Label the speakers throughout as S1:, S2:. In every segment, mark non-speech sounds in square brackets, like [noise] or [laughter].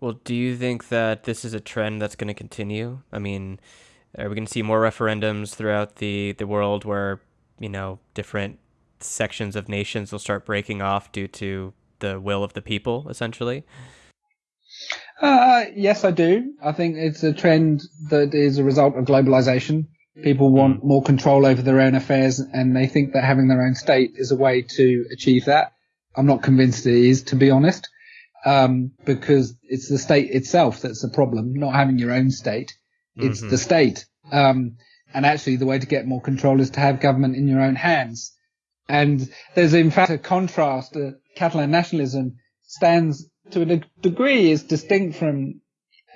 S1: Well, do you think that this is a trend that's going to continue? I mean, are we going to see more referendums throughout the, the world where, you know, different sections of nations will start breaking off due to the will of the people, essentially?
S2: Uh, yes, I do. I think it's a trend that is a result of globalization. People want more control over their own affairs and they think that having their own state is a way to achieve that. I'm not convinced it is, to be honest, um, because it's the state itself that's the problem, not having your own state. It's
S1: Mhm.
S2: the state. Um, and actually the way to get more control is to have government in your own hands. And there's in fact a contrast. Uh, Catalan nationalism stands to a degree is distinct from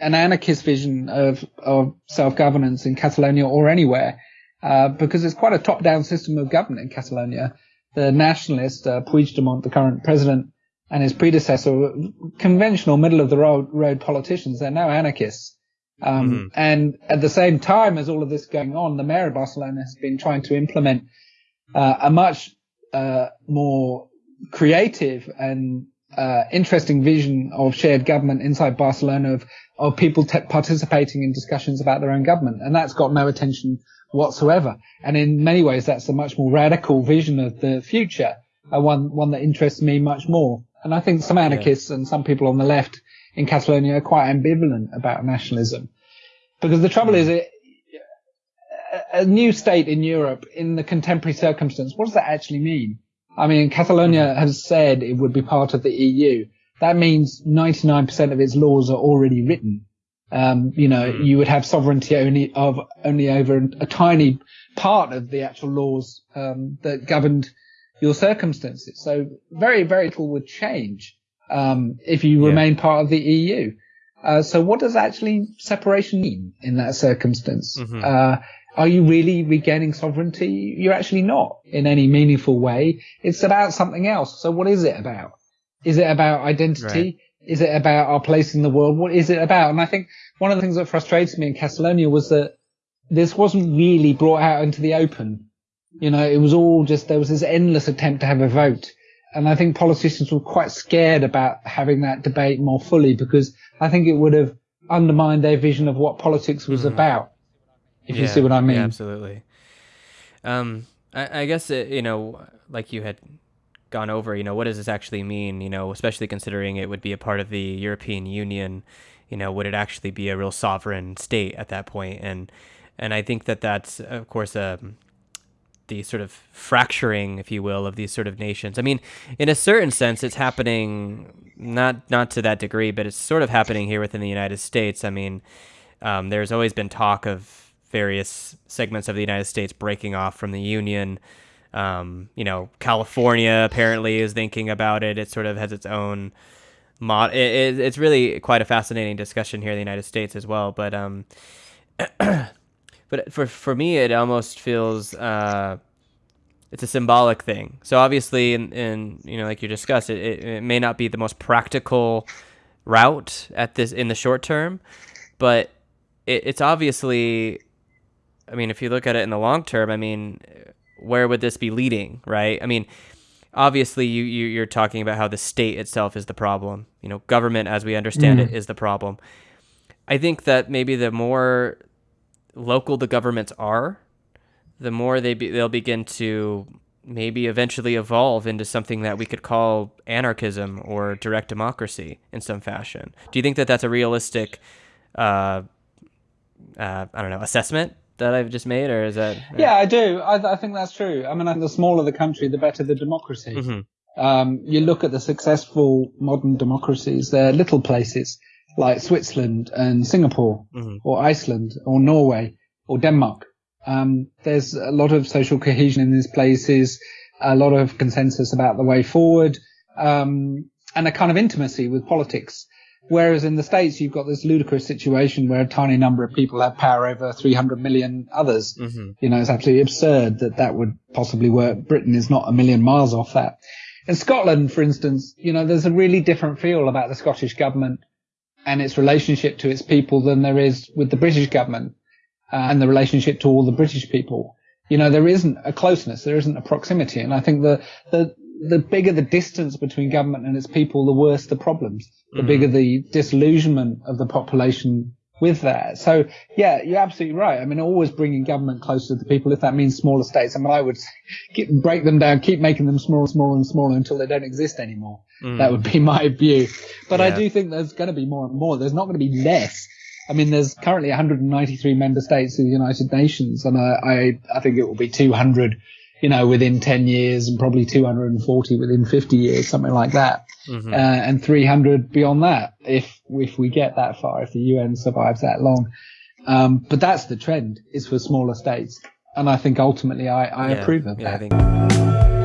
S2: an anarchist vision of, of self-governance in Catalonia or anywhere, uh, because it's quite a top-down system of government in Catalonia. The nationalist, uh, Puigdemont, the current president, and his predecessor, were conventional middle of the road, road politicians. They're now anarchists. Um,
S1: Mhm.
S2: and at the same time as all of this going on, the mayor of Barcelona has been trying to implement uh, a much uh, more creative and uh, interesting vision of shared government inside Barcelona of of people te- participating in discussions about their own government, and that's got no attention whatsoever. And in many ways, that's a much more radical vision of the future, uh, one one that interests me much more. And I think some anarchists and some people on the left in Catalonia are quite ambivalent about nationalism, because the trouble is it a- new state in Europe in the contemporary circumstance, what does that actually mean? I mean, Catalonia has said it would be part of the EU. That means 99% of its laws are already written. Um, you know,
S1: Mhm.
S2: you would have sovereignty only of only over a tiny part of the actual laws um, that governed your circumstances. So very, very little would change um, if you
S1: Yeah.
S2: remain part of the EU. Uh, so what does actually separation mean in that circumstance?
S1: Mhm.
S2: Uh, are you really regaining sovereignty? You're actually not in any meaningful way. It's about something else. So what is it about? Is it about identity?
S1: Right.
S2: Is it about our place in the world? What is it about? And I think one of the things that frustrated me in Catalonia was that this wasn't really brought out into the open. You know, it was all just, there was this endless attempt to have a vote. And I think politicians were quite scared about having that debate more fully because I think it would have undermined their vision of what politics was
S1: Mhm.
S2: about. If you see what I mean.
S1: Yeah, absolutely. Um, I, I guess it, you know, like you had gone over, you know, what does this actually mean? You know, especially considering it would be a part of the European Union. You know, would it actually be a real sovereign state at that point? And and I think that that's of course um, the sort of fracturing, if you will, of these sort of nations. I mean, in a certain sense, it's happening not not to that degree, but it's sort of happening here within the United States. I mean, um, there's always been talk of various segments of the United States breaking off from the Union. Um, you know, California apparently is thinking about it. It sort of has its own mod. It, it, it's really quite a fascinating discussion here in the United States as well. But um, [clears throat] but for for me, it almost feels uh, it's a symbolic thing. So obviously, in, in you know, like you discussed, it, it, it may not be the most practical route at this in the short term, but it, it's obviously. I mean, if you look at it in the long term, I mean, where would this be leading, right? I mean, obviously, you, you you're talking about how the state itself is the problem. You know, government, as we understand
S2: Mm.
S1: it, is the problem. I think that maybe the more local the governments are, the more they be, they'll begin to maybe eventually evolve into something that we could call anarchism or direct democracy in some fashion. Do you think that that's a realistic, uh, uh, I don't know, assessment that I've just made, or is that?
S2: Yeah, I do. I, I think that's true. I mean, the smaller the country, the better the democracy.
S1: Mhm.
S2: Um, you look at the successful modern democracies, they're little places like Switzerland and Singapore
S1: Mhm.
S2: or Iceland or Norway or Denmark. Um, there's a lot of social cohesion in these places, a lot of consensus about the way forward, um, and a kind of intimacy with politics. Whereas in the States, you've got this ludicrous situation where a tiny number of people have power over 300 million others.
S1: Mhm.
S2: You know, it's absolutely absurd that that would possibly work. Britain is not a million miles off that. In Scotland, for instance, you know, there's a really different feel about the Scottish government and its relationship to its people than there is with the British government uh, and the relationship to all the British people. You know, there isn't a closeness, there isn't a proximity. And I think the, the, the bigger the distance between government and its people, the worse the problems. The
S1: Mm-hmm.
S2: bigger the disillusionment of the population with that. So yeah, you're absolutely right. I mean, always bringing government closer to the people. If that means smaller states, I mean, I would [laughs] keep, break them down, keep making them smaller, smaller, and smaller until they don't exist anymore. That would be [laughs] my view. But I
S1: Mm.
S2: Do think there's going to be more and more. There's not going to be less. I mean, there's currently 193 member states of the United Nations, and I, I, I think it will be 200, you know, within 10 years, and probably 240 within 50 years, something like that,
S1: Mhm.
S2: uh, and 300 beyond that, if if we get that far, if the UN survives that long. Um, but that's the trend, is for smaller states, and I think ultimately I, I
S1: Yeah.
S2: approve of
S1: yeah,
S2: that.